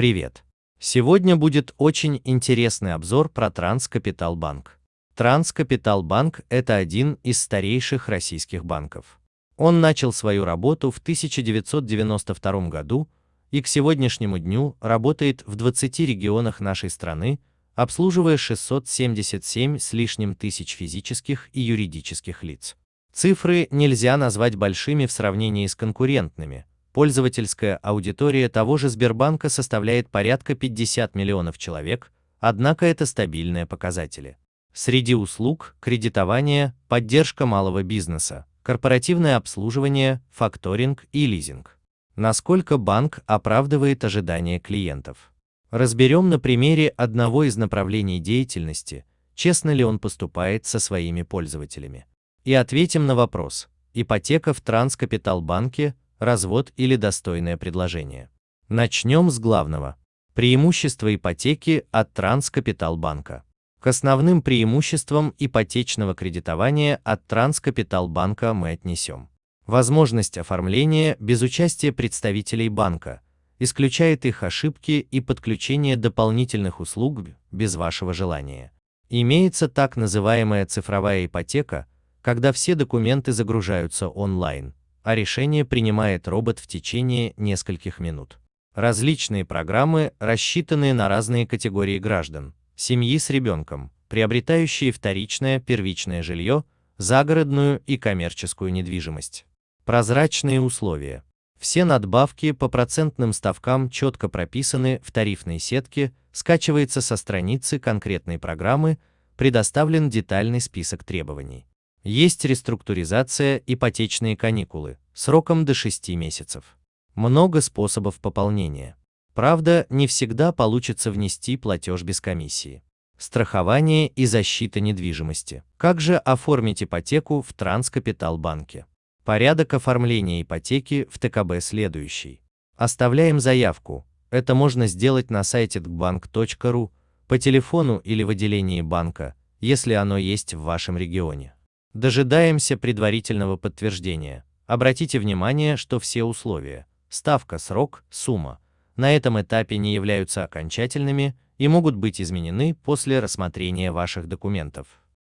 Привет! Сегодня будет очень интересный обзор про Транскапиталбанк. Транскапиталбанк – это один из старейших российских банков. Он начал свою работу в 1992 году и к сегодняшнему дню работает в 20 регионах нашей страны, обслуживая 677 с лишним тысяч физических и юридических лиц. Цифры нельзя назвать большими в сравнении с конкурентными. Пользовательская аудитория того же Сбербанка составляет порядка 50 миллионов человек, однако это стабильные показатели. Среди услуг – кредитование, поддержка малого бизнеса, корпоративное обслуживание, факторинг и лизинг. Насколько банк оправдывает ожидания клиентов? Разберем на примере одного из направлений деятельности, честно ли он поступает со своими пользователями. И ответим на вопрос, ипотека в Транскапиталбанке, развод или достойное предложение. Начнем с главного. Преимущества ипотеки от Транскапиталбанка. К основным преимуществам ипотечного кредитования от Транскапиталбанка мы отнесем. Возможность оформления без участия представителей банка, исключает их ошибки и подключение дополнительных услуг без вашего желания. Имеется так называемая цифровая ипотека, когда все документы загружаются онлайн, а решение принимает робот в течение нескольких минут. Различные программы, рассчитанные на разные категории граждан, семьи с ребенком, приобретающие вторичное, первичное жилье, загородную и коммерческую недвижимость. Прозрачные условия. Все надбавки по процентным ставкам четко прописаны в тарифной сетке, скачивается со страницы конкретной программы, предоставлен детальный список требований. Есть реструктуризация, ипотечные каникулы, сроком до 6 месяцев. Много способов пополнения. Правда, не всегда получится внести платеж без комиссии. Страхование и защита недвижимости. Как же оформить ипотеку в Транскапиталбанке? Порядок оформления ипотеки в ТКБ следующий. Оставляем заявку. Это можно сделать на сайте tbank.ru, по телефону или в отделении банка, если оно есть в вашем регионе. Дожидаемся предварительного подтверждения. Обратите внимание, что все условия – ставка, срок, сумма – на этом этапе не являются окончательными и могут быть изменены после рассмотрения ваших документов.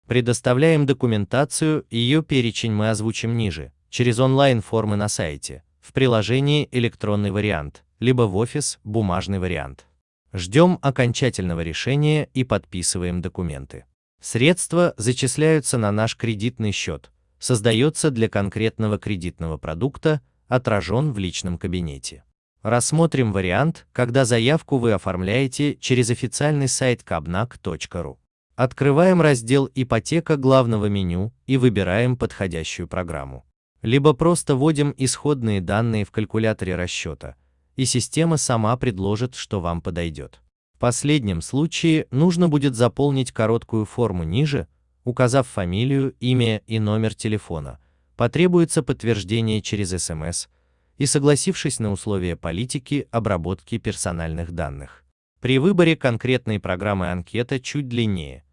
Предоставляем документацию, ее перечень мы озвучим ниже, через онлайн-формы на сайте, в приложении электронный вариант, либо в офис бумажный вариант. Ждем окончательного решения и подписываем документы. Средства зачисляются на наш кредитный счет, создается для конкретного кредитного продукта, отражен в личном кабинете. Рассмотрим вариант, когда заявку вы оформляете через официальный сайт kabnak.ru. Открываем раздел «Ипотека» главного меню и выбираем подходящую программу. Либо просто вводим исходные данные в калькуляторе расчета, и система сама предложит, что вам подойдет. В последнем случае нужно будет заполнить короткую форму ниже, указав фамилию, имя и номер телефона. Потребуется подтверждение через СМС и согласившись на условия политики обработки персональных данных. При выборе конкретной программы анкета чуть длиннее.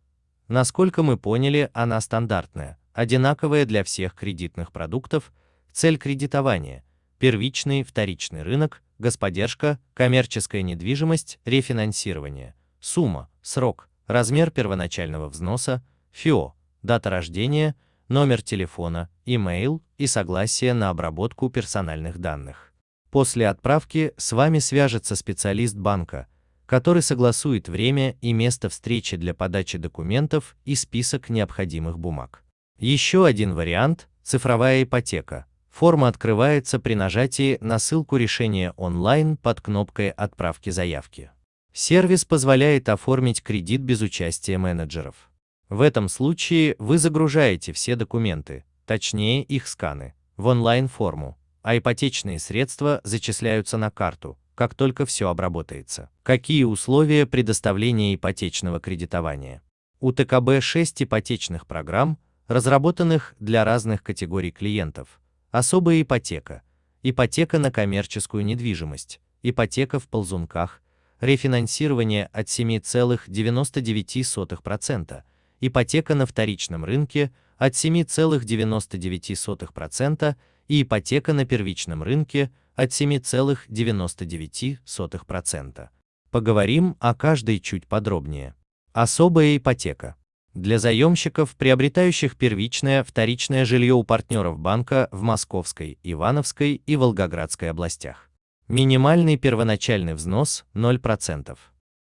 Насколько мы поняли, она стандартная, одинаковая для всех кредитных продуктов, цель кредитования, первичный, вторичный рынок, господдержка, коммерческая недвижимость, рефинансирование, сумма, срок, размер первоначального взноса, ФИО, дата рождения, номер телефона, имейл и согласие на обработку персональных данных. После отправки с вами свяжется специалист банка, который согласует время и место встречи для подачи документов и список необходимых бумаг. Еще один вариант – цифровая ипотека – Форма открывается при нажатии на ссылку решения онлайн под кнопкой отправки заявки. Сервис позволяет оформить кредит без участия менеджеров. В этом случае вы загружаете все документы, точнее их сканы, в онлайн-форму, а ипотечные средства зачисляются на карту, как только все обработается. Какие условия предоставления ипотечного кредитования? У ТКБ 6 ипотечных программ, разработанных для разных категорий клиентов, Особая ипотека, ипотека на коммерческую недвижимость, ипотека в ползунках, рефинансирование от 7,99%, ипотека на вторичном рынке от 7,99% и ипотека на первичном рынке от 7,99%. Поговорим о каждой чуть подробнее. Особая ипотека. Для заемщиков, приобретающих первичное, вторичное жилье у партнеров банка в Московской, Ивановской и Волгоградской областях. Минимальный первоначальный взнос 0%.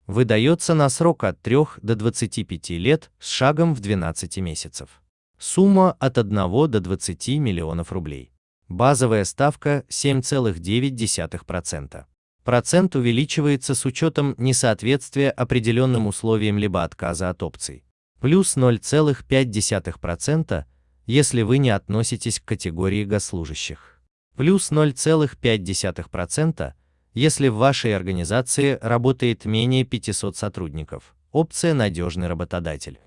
Выдается на срок от 3 до 25 лет с шагом в 12 месяцев. Сумма от 1 до 20 миллионов рублей. Базовая ставка 7,9%. Процент увеличивается с учетом несоответствия определенным условиям либо отказа от опций. Плюс 0,5%, если вы не относитесь к категории госслужащих. Плюс 0,5%, если в вашей организации работает менее 500 сотрудников. Опция «Надежный работодатель»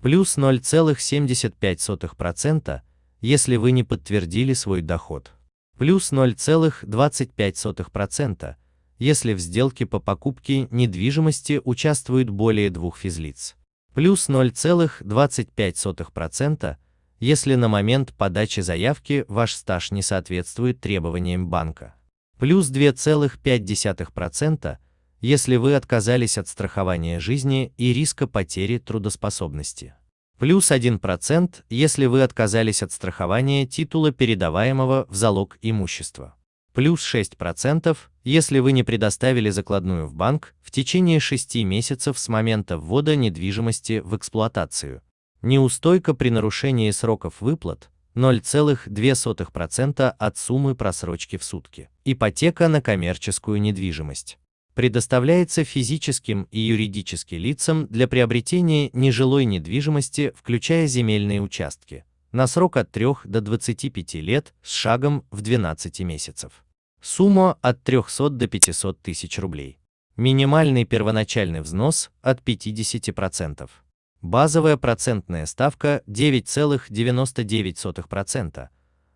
плюс 0,75%, если вы не подтвердили свой доход, плюс 0,25%, если в сделке по покупке недвижимости участвуют более двух физлиц, плюс 0,25%, если на момент подачи заявки ваш стаж не соответствует требованиям банка, плюс 2,5%, если вы отказались от страхования жизни и риска потери трудоспособности. Плюс 1%, если вы отказались от страхования титула передаваемого в залог имущества. Плюс 6%, если вы не предоставили закладную в банк в течение 6 месяцев с момента ввода недвижимости в эксплуатацию. Неустойка при нарушении сроков выплат 0,2% от суммы просрочки в сутки. Ипотека на коммерческую недвижимость предоставляется физическим и юридическим лицам для приобретения нежилой недвижимости, включая земельные участки, на срок от 3 до 25 лет с шагом в 12 месяцев. Сумма от 300 до 500 тысяч рублей. Минимальный первоначальный взнос от 50%. Базовая процентная ставка 9,99%.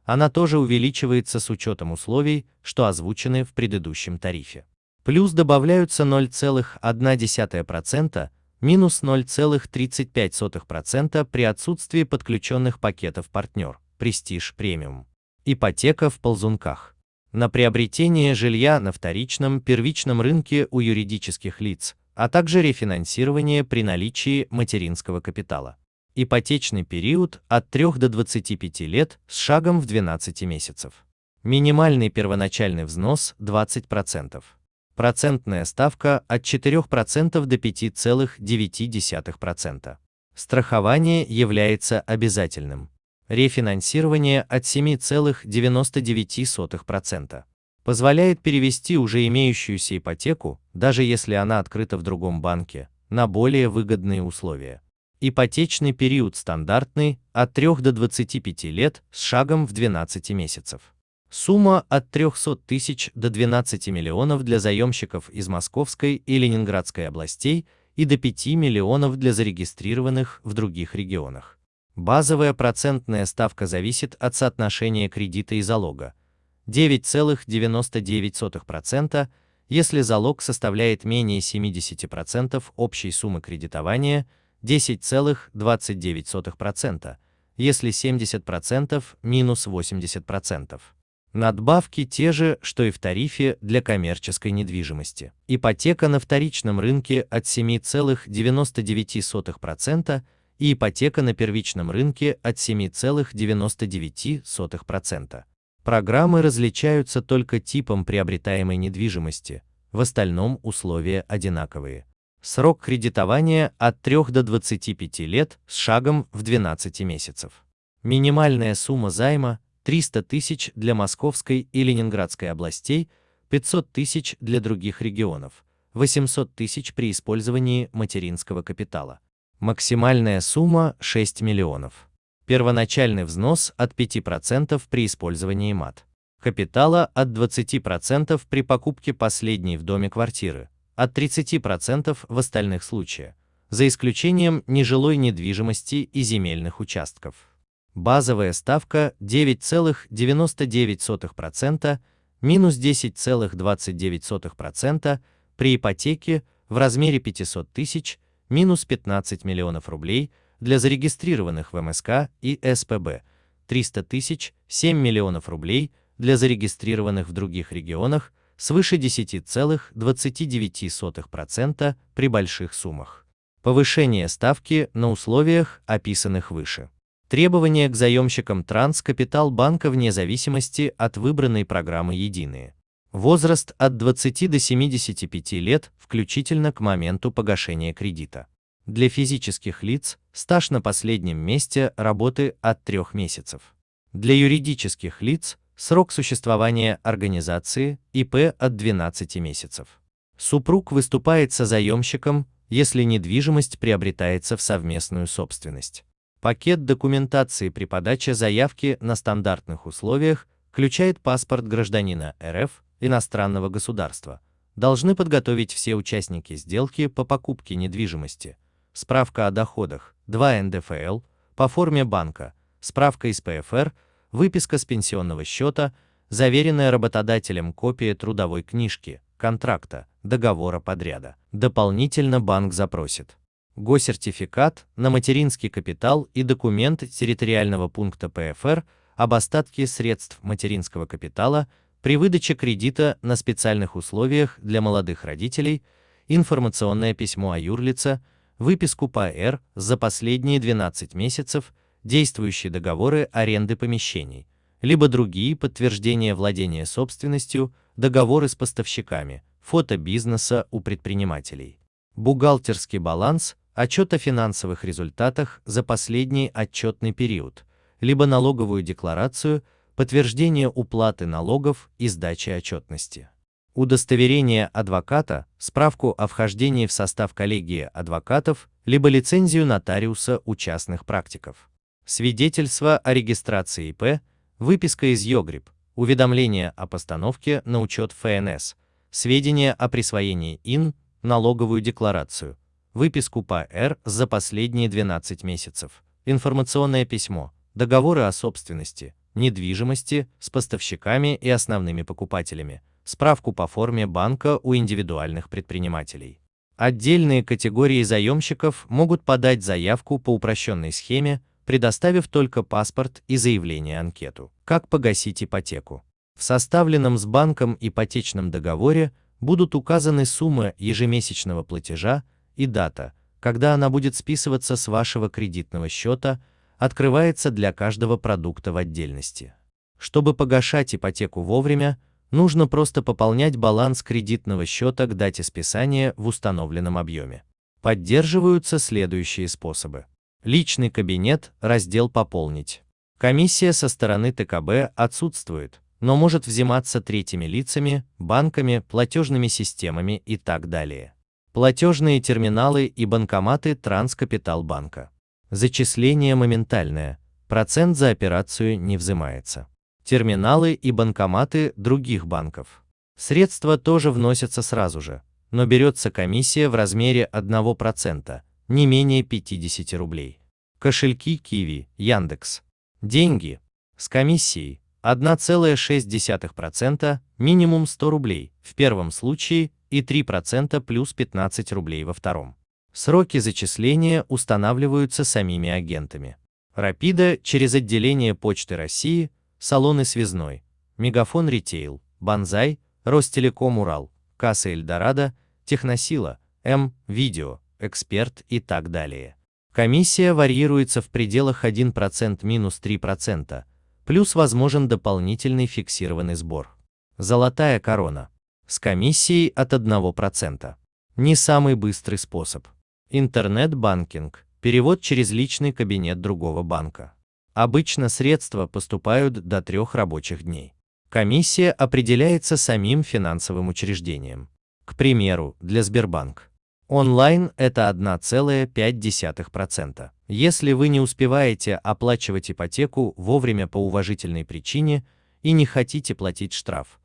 Она тоже увеличивается с учетом условий, что озвучены в предыдущем тарифе. Плюс добавляются 0,1%, минус 0,35% при отсутствии подключенных пакетов партнер, престиж премиум. Ипотека в ползунках. На приобретение жилья на вторичном, первичном рынке у юридических лиц, а также рефинансирование при наличии материнского капитала. Ипотечный период от 3 до 25 лет с шагом в 12 месяцев. Минимальный первоначальный взнос 20%. Процентная ставка от 4% до 5,9%. Страхование является обязательным. Рефинансирование от 7,99%. Позволяет перевести уже имеющуюся ипотеку, даже если она открыта в другом банке, на более выгодные условия. Ипотечный период стандартный от 3 до 25 лет с шагом в 12 месяцев. Сумма от 300 тысяч до 12 миллионов для заемщиков из Московской и Ленинградской областей и до 5 миллионов для зарегистрированных в других регионах. Базовая процентная ставка зависит от соотношения кредита и залога. 9,99%, если залог составляет менее 70% общей суммы кредитования, 10,29%, если 70% минус 80%. Надбавки те же, что и в тарифе для коммерческой недвижимости. Ипотека на вторичном рынке от 7,99% и ипотека на первичном рынке от 7,99%. Программы различаются только типом приобретаемой недвижимости, в остальном условия одинаковые. Срок кредитования от 3 до 25 лет с шагом в 12 месяцев. Минимальная сумма займа 300 тысяч для Московской и Ленинградской областей, 500 тысяч для других регионов, 800 тысяч при использовании материнского капитала. Максимальная сумма 6 миллионов. Первоначальный взнос от 5% при использовании МАТ. Капитала от 20% при покупке последней в доме квартиры, от 30% в остальных случаях, за исключением нежилой недвижимости и земельных участков. Базовая ставка 9,99%, минус 10,29% при ипотеке в размере 500 тысяч, минус 15 миллионов рублей для зарегистрированных в МСК и СПБ, 300 тысяч, 7 миллионов рублей для зарегистрированных в других регионах свыше 10,29% при больших суммах. Повышение ставки на условиях, описанных выше. Требования к заемщикам Транскапитал банка вне зависимости от выбранной программы единые. Возраст от 20 до 75 лет, включительно к моменту погашения кредита. Для физических лиц стаж на последнем месте работы от 3 месяцев. Для юридических лиц срок существования организации ИП от 12 месяцев. Супруг выступает созаемщиком, если недвижимость приобретается в совместную собственность. Пакет документации при подаче заявки на стандартных условиях включает паспорт гражданина РФ иностранного государства. Должны подготовить все участники сделки по покупке недвижимости. Справка о доходах, 2 НДФЛ, по форме банка, справка из ПФР, выписка с пенсионного счета, заверенная работодателем копия трудовой книжки, контракта, договора подряда. Дополнительно банк запросит госертификат на материнский капитал и документ территориального пункта ПФР об остатке средств материнского капитала при выдаче кредита на специальных условиях для молодых родителей, информационное письмо о юрлице, выписку по р за последние 12 месяцев, действующие договоры аренды помещений, либо другие подтверждения владения собственностью, договоры с поставщиками, фото бизнеса у предпринимателей. Бухгалтерский баланс отчет о финансовых результатах за последний отчетный период, либо налоговую декларацию, подтверждение уплаты налогов и сдачи отчетности. Удостоверение адвоката, справку о вхождении в состав коллегии адвокатов, либо лицензию нотариуса у частных практиков. Свидетельство о регистрации ИП, выписка из ЙОГРИП, уведомление о постановке на учет ФНС, сведения о присвоении ИН, налоговую декларацию, выписку по Р за последние 12 месяцев, информационное письмо, договоры о собственности, недвижимости с поставщиками и основными покупателями, справку по форме банка у индивидуальных предпринимателей. Отдельные категории заемщиков могут подать заявку по упрощенной схеме, предоставив только паспорт и заявление анкету. Как погасить ипотеку? В составленном с банком ипотечном договоре будут указаны сумма ежемесячного платежа, и дата, когда она будет списываться с вашего кредитного счета, открывается для каждого продукта в отдельности. Чтобы погашать ипотеку вовремя, нужно просто пополнять баланс кредитного счета к дате списания в установленном объеме. Поддерживаются следующие способы. Личный кабинет, раздел «Пополнить». Комиссия со стороны ТКБ отсутствует, но может взиматься третьими лицами, банками, платежными системами и так далее платежные терминалы и банкоматы Транскапиталбанка. Зачисление моментальное, процент за операцию не взимается. Терминалы и банкоматы других банков. Средства тоже вносятся сразу же, но берется комиссия в размере 1%, не менее 50 рублей. Кошельки Киви, Яндекс. Деньги. С комиссией 1,6%, минимум 100 рублей, в первом случае и 3% плюс 15 рублей во втором. Сроки зачисления устанавливаются самими агентами. Рапида через отделение Почты России, салоны Связной, Мегафон Ритейл, Банзай, Ростелеком Урал, Касса Эльдорадо, Техносила, М, Видео, Эксперт и так далее. Комиссия варьируется в пределах 1% минус 3%, плюс возможен дополнительный фиксированный сбор. Золотая корона с комиссией от 1%. Не самый быстрый способ. Интернет-банкинг, перевод через личный кабинет другого банка. Обычно средства поступают до трех рабочих дней. Комиссия определяется самим финансовым учреждением. К примеру, для Сбербанк. Онлайн это 1,5%. Если вы не успеваете оплачивать ипотеку вовремя по уважительной причине и не хотите платить штраф,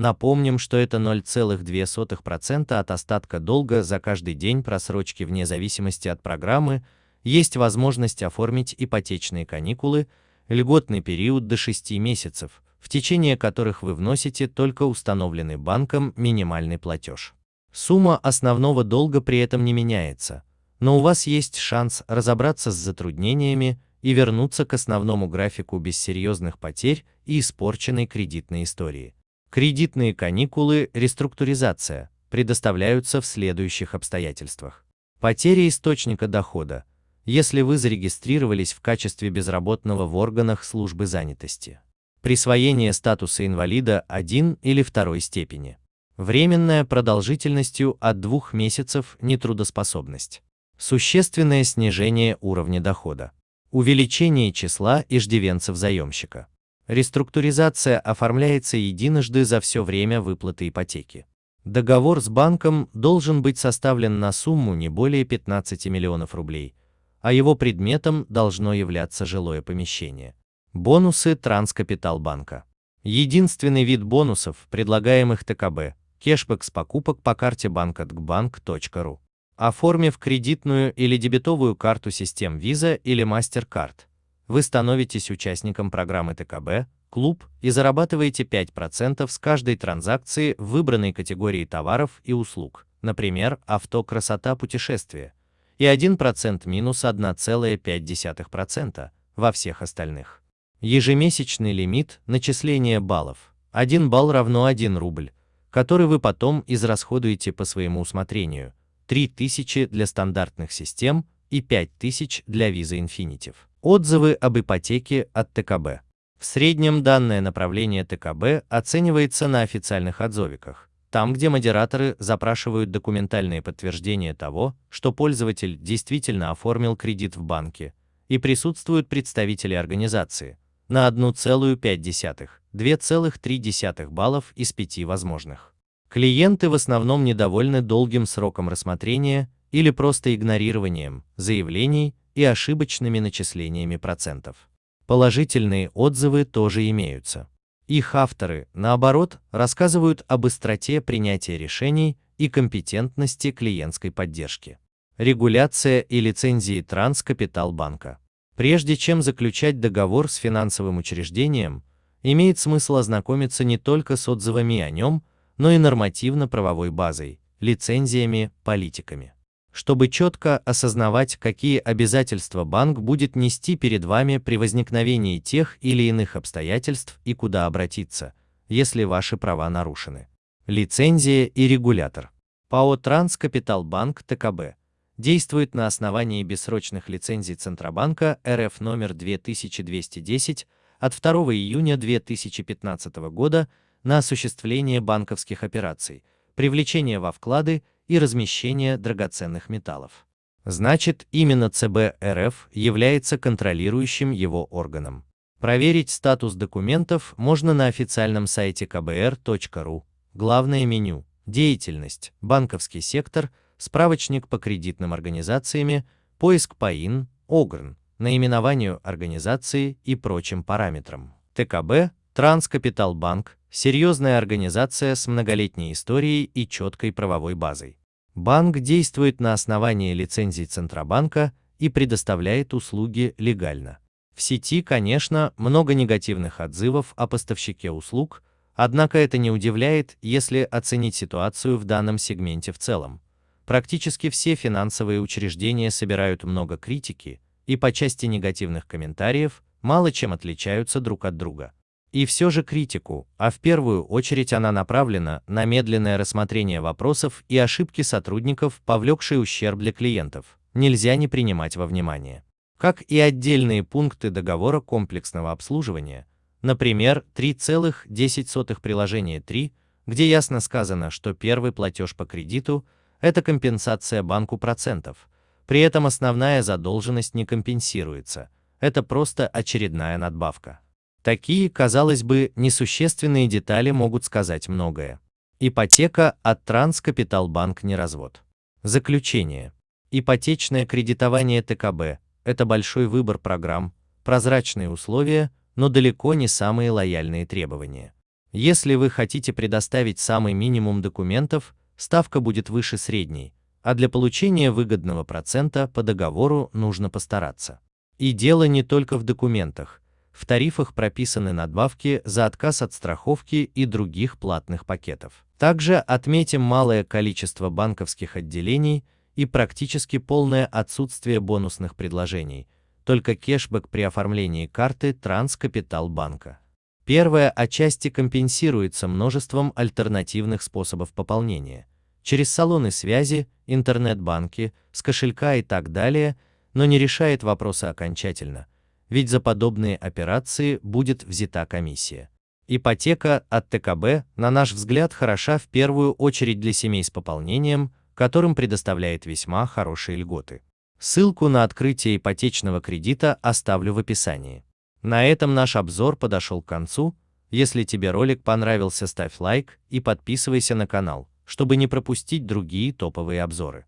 Напомним, что это 0,2% от остатка долга за каждый день просрочки вне зависимости от программы, есть возможность оформить ипотечные каникулы, льготный период до 6 месяцев, в течение которых вы вносите только установленный банком минимальный платеж. Сумма основного долга при этом не меняется, но у вас есть шанс разобраться с затруднениями и вернуться к основному графику без серьезных потерь и испорченной кредитной истории. Кредитные каникулы, реструктуризация предоставляются в следующих обстоятельствах. Потеря источника дохода, если вы зарегистрировались в качестве безработного в органах службы занятости. Присвоение статуса инвалида 1 или 2 степени. Временная продолжительностью от 2 месяцев нетрудоспособность. Существенное снижение уровня дохода. Увеличение числа иждивенцев заемщика. Реструктуризация оформляется единожды за все время выплаты ипотеки. Договор с банком должен быть составлен на сумму не более 15 миллионов рублей, а его предметом должно являться жилое помещение. Бонусы Транскапиталбанка. Единственный вид бонусов, предлагаемых ТКБ – кешбэк с покупок по карте банк.банк.ру. Оформив кредитную или дебетовую карту систем Visa или MasterCard, вы становитесь участником программы ТКБ «Клуб» и зарабатываете 5% с каждой транзакции в выбранной категории товаров и услуг, например, авто, красота, путешествия, и 1% минус 1,5% во всех остальных. Ежемесячный лимит начисления баллов. 1 балл равно 1 рубль, который вы потом израсходуете по своему усмотрению. 3000 для стандартных систем и 5000 для Visa Infinitive. Отзывы об ипотеке от ТКБ. В среднем данное направление ТКБ оценивается на официальных отзывиках, там, где модераторы запрашивают документальные подтверждения того, что пользователь действительно оформил кредит в банке, и присутствуют представители организации, на 1,5-2,3 баллов из 5 возможных. Клиенты в основном недовольны долгим сроком рассмотрения или просто игнорированием заявлений и ошибочными начислениями процентов. Положительные отзывы тоже имеются. Их авторы, наоборот, рассказывают об быстроте принятия решений и компетентности клиентской поддержки. Регуляция и лицензии Транскапиталбанка. Прежде чем заключать договор с финансовым учреждением, имеет смысл ознакомиться не только с отзывами о нем, но и нормативно-правовой базой, лицензиями, политиками. Чтобы четко осознавать, какие обязательства банк будет нести перед вами при возникновении тех или иных обстоятельств и куда обратиться, если ваши права нарушены. Лицензия и регулятор. ПАО Транскапиталбанк ТКБ действует на основании бессрочных лицензий Центробанка РФ номер 2210 от 2 июня 2015 года на осуществление банковских операций, привлечение во вклады и размещение драгоценных металлов. Значит, именно ЦБ РФ является контролирующим его органом. Проверить статус документов можно на официальном сайте kbr.ru. Главное меню, деятельность, банковский сектор – справочник по кредитным организациями, поиск по ИН, ОГРН, наименованию организации и прочим параметрам. ТКБ, Транскапиталбанк, серьезная организация с многолетней историей и четкой правовой базой. Банк действует на основании лицензий Центробанка и предоставляет услуги легально. В сети, конечно, много негативных отзывов о поставщике услуг, однако это не удивляет, если оценить ситуацию в данном сегменте в целом. Практически все финансовые учреждения собирают много критики и по части негативных комментариев мало чем отличаются друг от друга. И все же критику, а в первую очередь она направлена на медленное рассмотрение вопросов и ошибки сотрудников, повлекшие ущерб для клиентов, нельзя не принимать во внимание. Как и отдельные пункты договора комплексного обслуживания, например, 3,10 приложение 3, где ясно сказано, что первый платеж по кредиту – это компенсация банку процентов. При этом основная задолженность не компенсируется, это просто очередная надбавка. Такие, казалось бы, несущественные детали могут сказать многое. Ипотека от Транскапиталбанк не развод. Заключение. Ипотечное кредитование ТКБ – это большой выбор программ, прозрачные условия, но далеко не самые лояльные требования. Если вы хотите предоставить самый минимум документов, ставка будет выше средней, а для получения выгодного процента по договору нужно постараться. И дело не только в документах. В тарифах прописаны надбавки за отказ от страховки и других платных пакетов. Также отметим малое количество банковских отделений и практически полное отсутствие бонусных предложений, только кэшбэк при оформлении карты Транскапитал банка. Первая отчасти компенсируется множеством альтернативных способов пополнения через салоны связи, интернет-банки, с кошелька и так далее, но не решает вопроса окончательно, ведь за подобные операции будет взята комиссия. Ипотека от ТКБ, на наш взгляд, хороша в первую очередь для семей с пополнением, которым предоставляет весьма хорошие льготы. Ссылку на открытие ипотечного кредита оставлю в описании. На этом наш обзор подошел к концу. Если тебе ролик понравился, ставь лайк и подписывайся на канал, чтобы не пропустить другие топовые обзоры.